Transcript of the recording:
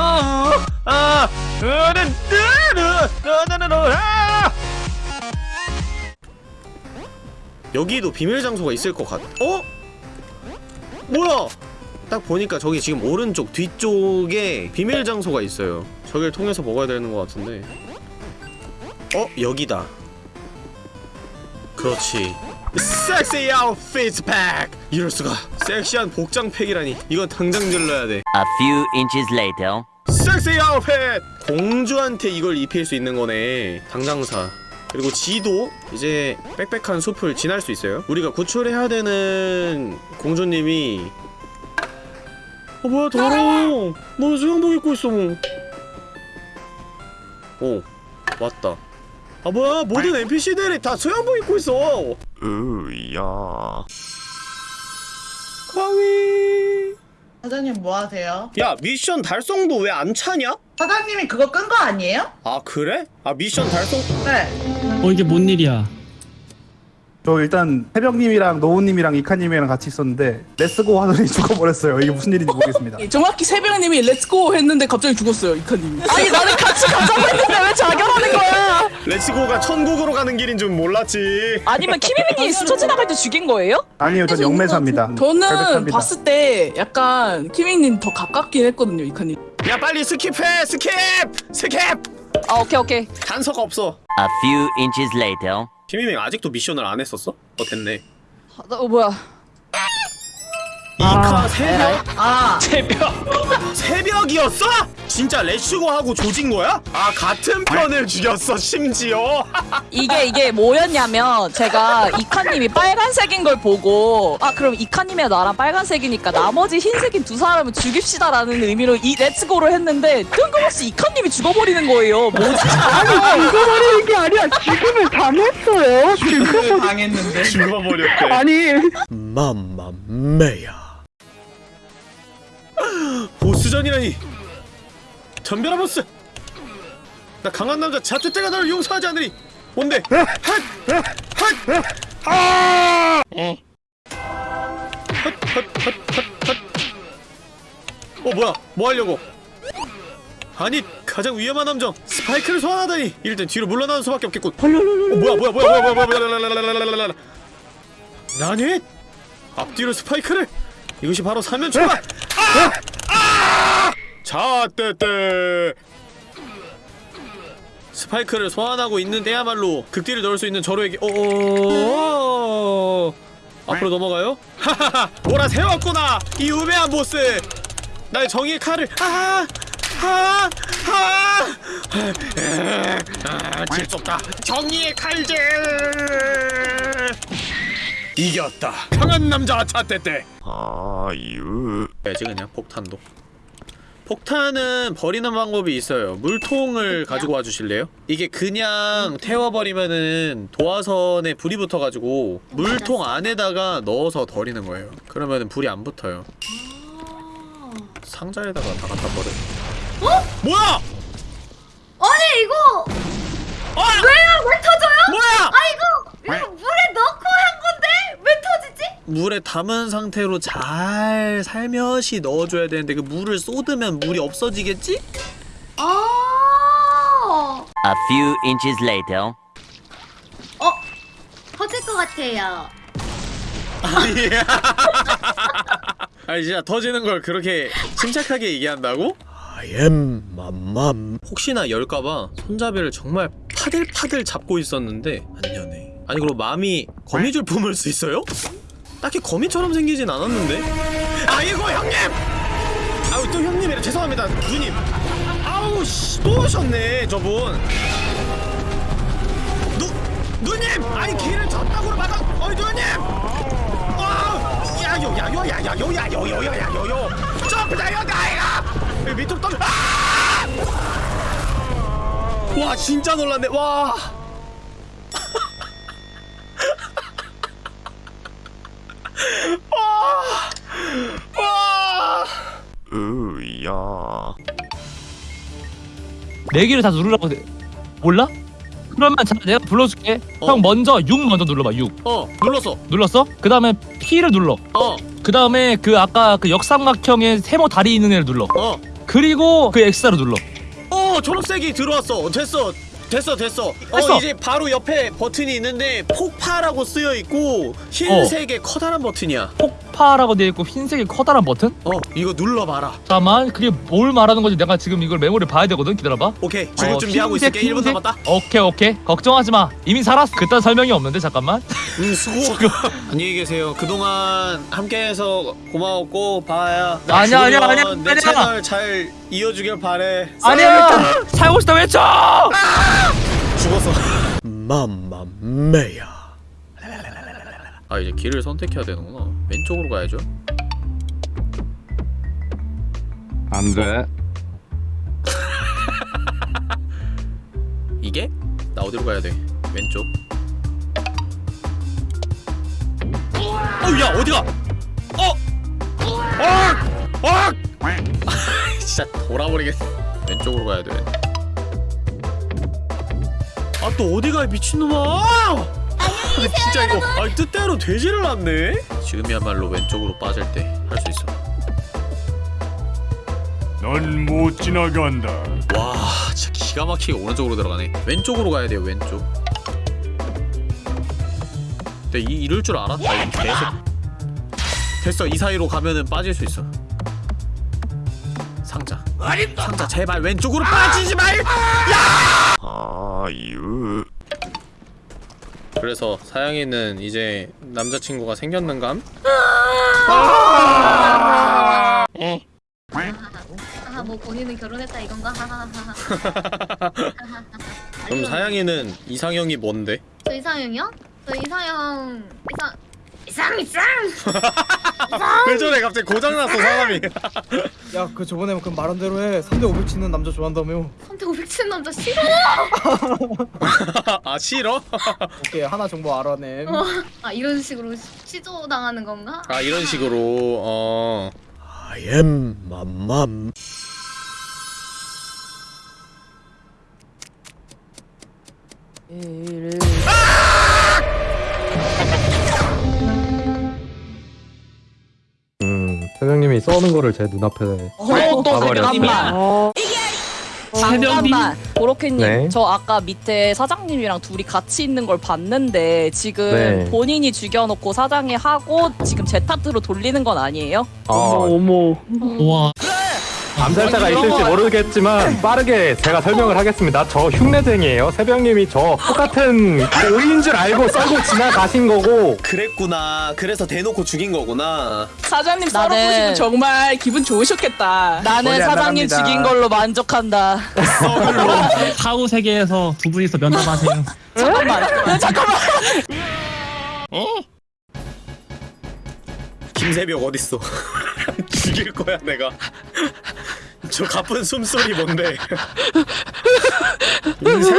아, 아, 아! 여기도 비밀 장소가 있을 것 같. 어? 뭐야? 딱 보니까 저기 지금 오른쪽 뒤쪽에 비밀 장소가 있어요. 저길 통해서 먹어야 되는 것 같은데. 어? 여기다. 그렇지. 섹시 아웃핏 팩! 이럴 수가. 섹시한 복장 팩이라니. 이건 당장 질러야 돼. A few inches later. 섹시 아웃핏! 공주한테 이걸 입힐 수 있는 거네. 당장 사. 그리고 지도 이제 빽빽한 숲을 지날 수 있어요. 우리가 구출해야 되는 공주님이 어 뭐야 더러워. 너 수영복 입고 있어. 오 왔다. 아 뭐야 모든 NPC들이 다 수영복 입고 있어. 으야. 가위. 사장님 뭐 하세요? 야 미션 달성도 왜 안 차냐? 사장님이 그거 끈 거 아니에요? 아 그래? 아 미션 달성 네. 어 이게 뭔 일이야? 저 일단 새벽님이랑 노우님이랑 이카님이랑 같이 있었는데 let's go 하더니 죽어버렸어요. 이게 무슨 일인지 모르겠습니다. 정확히 새벽님이 let's go 했는데 갑자기 죽었어요 이카님이 아니 나는 같이 가자고 했는데 왜 자결하는 거야 Let's go가 천국으로 가는 길인 줄 몰랐지. 아니면 키미미니 스쳐 지나갈 때 죽인 거예요? 아니요, 전 영매사입니다. 저는 결백합니다. 봤을 때 약간 키밍님 더 가깝긴 했거든요 이카님 야 빨리 skip해 skip skip 아 오케이 오케이 단서가 없어 A few inches later. 키밍님 아직도 미션을 안 했었어? 어 됐네 아, 나- 어 뭐야 이카 새벽? 아, 새벽이었어? 진짜 let's go하고 조진 거야? 아 같은 편을 죽였어 심지어 이게 이게 뭐였냐면 제가 이카님이 빨간색인 걸 보고 아 그럼 이카님이랑 나랑 빨간색이니까 나머지 흰색인 두 사람을 죽입시다 라는 의미로 이 let's go를 했는데 뜬금없이 이카님이 죽어버리는 거예요 뭐지? 죽어버리는 게 아니라 지금을 당했어요. 지금 당했는데. 죽어버렸대 아니 맘마메야 보스전이라니 전별아 보스 나 강한 남자 자투때가 너를 용서하지 않으리 뭔데 핫핫핫아 어 뭐야 뭐 하려고 아니 가장 위험한 함정 스파이크를 소환하다니 땐 뒤로 물러나는 수밖에 없겠군 어 뭐야 뭐야 뭐야 뭐야 뭐야 뭐야 나니 앞뒤로 스파이크를 이것이 바로 사면 아! 아! 자 떼떼 스파이크를 소환하고 있는데야말로 극딜을 넣을 수 있는 저로에게 오 앞으로 넘어가요? 하하하 몰아 세웠구나 이 우매한 보스 나의 정의의 칼을 아! 아! 아! 아! 질수 없다 정의의 칼질 이겼다 강한 남자 차떼떼 아유 해야지 그냥 폭탄도 폭탄은 버리는 방법이 있어요 물통을 가지고 와주실래요? 이게 그냥 태워버리면은 도화선에 불이 붙어가지고 물통 안에다가 넣어서 버리는 거예요 그러면은 불이 안 붙어요 상자에다가 다 갖다 버려 어? 뭐야! 아니 이거 아! 왜요? 왜 터져요? 뭐야! 아 이거 이거 물에 넣고 한 건데 왜 터지지? 물에 담은 상태로 잘 살며시 넣어줘야 되는데 그 물을 쏟으면 물이 없어지겠지? 아, A few inches later. 어 터질 것 같아요. 아니 아니 진짜 터지는 걸 그렇게 침착하게 얘기한다고? I am 맘맘 혹시나 열까봐 손잡이를 정말 파들파들 잡고 있었는데 안 여네 아니 그럼 맘이 거미줄 품을 수 있어요? 딱히 거미처럼 생기진 않았는데 아이고 형님! 아우 또 형님이라 죄송합니다 누님 아우 씨또 오셨네 저분 누 누님! 아니 길을 저따구로 막아 어이 누님! 와! 야요 야요 야야요 야요 야요 야요 점프다요 나이가 밑으로 떨어 아! 와 진짜 놀랐네 와 와! 네 개를 다 누르라고 돼. 몰라? 그러면 자 내가 불러줄게. 어. 형 먼저 6 먼저 눌러봐 6 어 눌렀어 눌렀어? 그 다음에 P를 눌러. 어그 다음에 그 아까 그 역삼각형의 세모 다리 있는 애를 눌러. 어. 그리고 그 X자로 눌러 어 초록색이 들어왔어 됐어 됐어 됐어 어 됐어. 이제 바로 옆에 버튼이 있는데 폭파라고 쓰여 있고 흰색의 커다란 버튼이야 폭 파라고 되어 있고 흰색의 커다란 버튼? 어 이거 눌러봐라. 잠깐만 그게 뭘 말하는 건지 내가 지금 이걸 메모리 봐야 되거든. 기다려봐. 오케이 죽을 어, 준비하고 흰색, 있을게. 1분 흰색. 남았다. 오케이 오케이. 걱정하지 마. 이미 살았어. 그딴 설명이 없는데 잠깐만. 음 수고 안녕히 계세요. 그동안 함께해서 고마웠고 나 아니야, 아니야, 아니야, 내 아니야. 채널 잘 이어주길 바래. 아니야 살고 싶다 외쳐 죽었어 맘마메야 아 이제 길을 선택해야 되는구나 왼쪽으로 가야죠 안돼 이게? 나 어디로 가야 돼? 왼쪽 어우 야 어디가? 어! 어! 어! 진짜 돌아버리겠어 왼쪽으로 가야 돼아 또 어디가 이 미친놈아! 안녕히 진짜 이거 아 뜻대로 되지를 않네? 지금이야말로 왼쪽으로 빠질 때 할 수 있어. 넌 못 지나간다. 와 진짜 기가 막히게 오른쪽으로 들어가네? 왼쪽으로 가야 돼요 왼쪽. 근데 이, 이럴 줄 알았다 이 개새 됐어 이 사이로 가면은 빠질 수 있어. 상자. 상자 제발 왼쪽으로 빠지지 말 아유 그래서 사양이는 이제 남자친구가 생겼는감? 아, 뭐 본인은 결혼했다 이건가? 하하하하. 그럼 사양이는 이상형이 뭔데? 저 이상형이요? 저 이상형 이상 이상 이상. 왜 저래 갑자기 고장났어 사람이 야, 그 저번에 그 말한 대로 해. 3대 500 치는 남자 좋아한다며. 선택 500 치는 남자 싫어. 아 싫어? 오케이, 하나 정보 알아냄. 어. 아 이런 식으로 시조 당하는 건가? 아 이런 식으로 어 I am 맘맘 음 사장님이 써는 거를 제 눈앞에 어또 가버렸어. 잠깐만 잠깐만 보로케님 네. 저 아까 밑에 사장님이랑 둘이 같이 있는 걸 봤는데 지금 네. 본인이 죽여놓고 사장이 하고 지금 제 탓으로 돌리는 건 아니에요? 어머. 와 암살자가 있을지 모르겠지만 빠르게 제가 설명을 하겠습니다. 저 흉내쟁이에요. 새벽님이 저 똑같은 오인 줄 알고 썰고 지나가신 거고. 그랬구나. 그래서 대놓고 죽인 거구나. 사장님 나는- 썰어보시고 정말 기분 좋으셨겠다. 나는 머리 안 사장님 나갑니다. 죽인 걸로 만족한다. 사후 세계에서 두 분이서 면담하세요. 잠깐만. 잠깐만. 김새벽 어딨어? 죽일 거야 내가 저 가쁜 숨소리 뭔데? 인생?